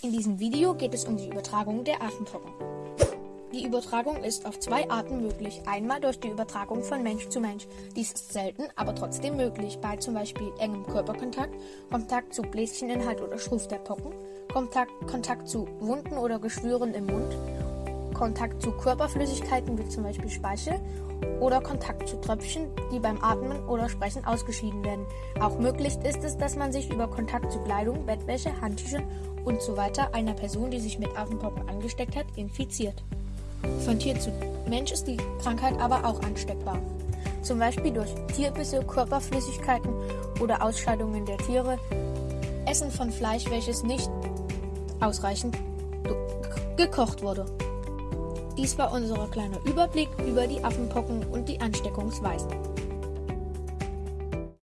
In diesem Video geht es um die Übertragung der Affenpocken. Die Übertragung ist auf zwei Arten möglich. Einmal durch die Übertragung von Mensch zu Mensch. Dies ist selten, aber trotzdem möglich bei zum Beispiel engem Körperkontakt, Kontakt zu Bläscheninhalt oder Schruf der Pocken, Kontakt, Kontakt zu Wunden oder Geschwüren im Mund, Kontakt zu Körperflüssigkeiten wie zum Beispiel Speichel oder Kontakt zu Tröpfchen, die beim Atmen oder Sprechen ausgeschieden werden. Auch möglich ist es, dass man sich über Kontakt zu Kleidung, Bettwäsche, Handtüchern und so weiter einer Person, die sich mit Affenpocken angesteckt hat, infiziert. Von Tier zu Mensch ist die Krankheit aber auch ansteckbar. Zum Beispiel durch Tierbisse, Körperflüssigkeiten oder Ausscheidungen der Tiere, Essen von Fleisch, welches nicht ausreichend gekocht wurde. Dies war unser kleiner Überblick über die Affenpocken und die Ansteckungsweisen.